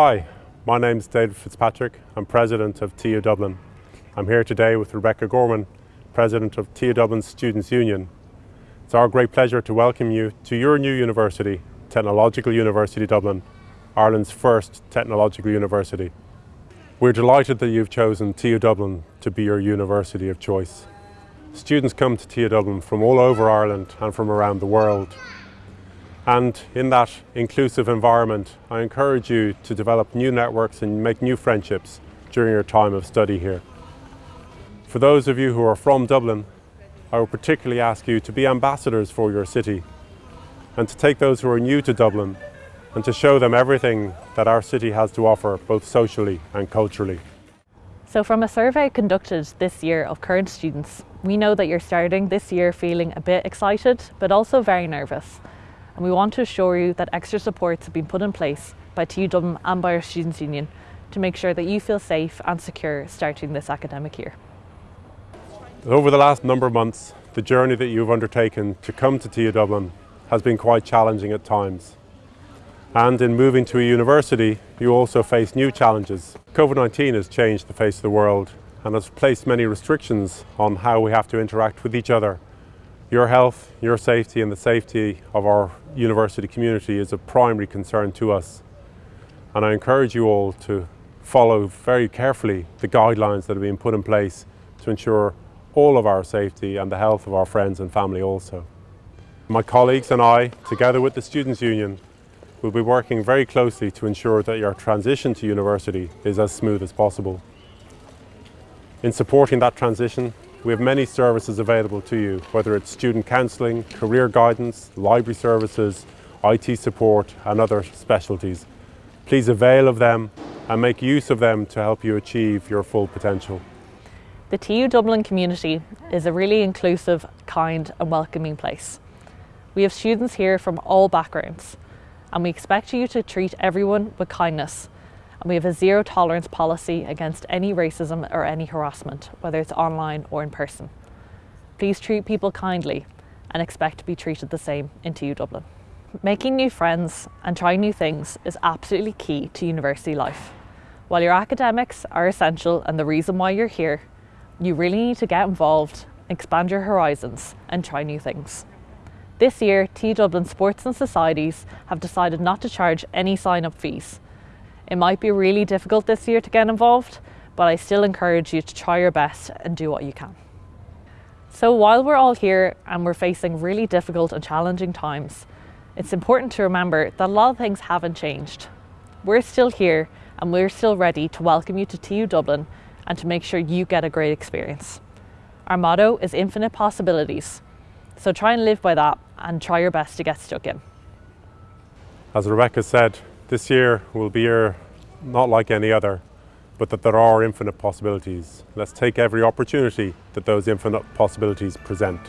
Hi, my name is David Fitzpatrick. I'm President of TU Dublin. I'm here today with Rebecca Gorman, President of TU Dublin Students' Union. It's our great pleasure to welcome you to your new university, Technological University Dublin, Ireland's first technological university. We're delighted that you've chosen TU Dublin to be your university of choice. Students come to TU Dublin from all over Ireland and from around the world. And in that inclusive environment, I encourage you to develop new networks and make new friendships during your time of study here. For those of you who are from Dublin, I would particularly ask you to be ambassadors for your city and to take those who are new to Dublin and to show them everything that our city has to offer, both socially and culturally. So from a survey conducted this year of current students, we know that you're starting this year feeling a bit excited, but also very nervous. And we want to assure you that extra supports have been put in place by TU Dublin and by our Students' Union to make sure that you feel safe and secure starting this academic year. Over the last number of months, the journey that you've undertaken to come to TU Dublin has been quite challenging at times. And in moving to a university, you also face new challenges. COVID-19 has changed the face of the world and has placed many restrictions on how we have to interact with each other. Your health, your safety and the safety of our university community is a primary concern to us. And I encourage you all to follow very carefully the guidelines that have been put in place to ensure all of our safety and the health of our friends and family also. My colleagues and I, together with the Students' Union, We'll be working very closely to ensure that your transition to university is as smooth as possible. In supporting that transition, we have many services available to you, whether it's student counselling, career guidance, library services, IT support and other specialties. Please avail of them and make use of them to help you achieve your full potential. The TU Dublin community is a really inclusive, kind and welcoming place. We have students here from all backgrounds and we expect you to treat everyone with kindness. We have a zero tolerance policy against any racism or any harassment, whether it's online or in person. Please treat people kindly and expect to be treated the same in TU Dublin. Making new friends and trying new things is absolutely key to university life. While your academics are essential and the reason why you're here, you really need to get involved, expand your horizons and try new things. This year, TU Dublin Sports and Societies have decided not to charge any sign-up fees. It might be really difficult this year to get involved, but I still encourage you to try your best and do what you can. So while we're all here and we're facing really difficult and challenging times, it's important to remember that a lot of things haven't changed. We're still here and we're still ready to welcome you to TU Dublin and to make sure you get a great experience. Our motto is infinite possibilities, so try and live by that and try your best to get stuck in. As Rebecca said, this year will be year not like any other, but that there are infinite possibilities. Let's take every opportunity that those infinite possibilities present.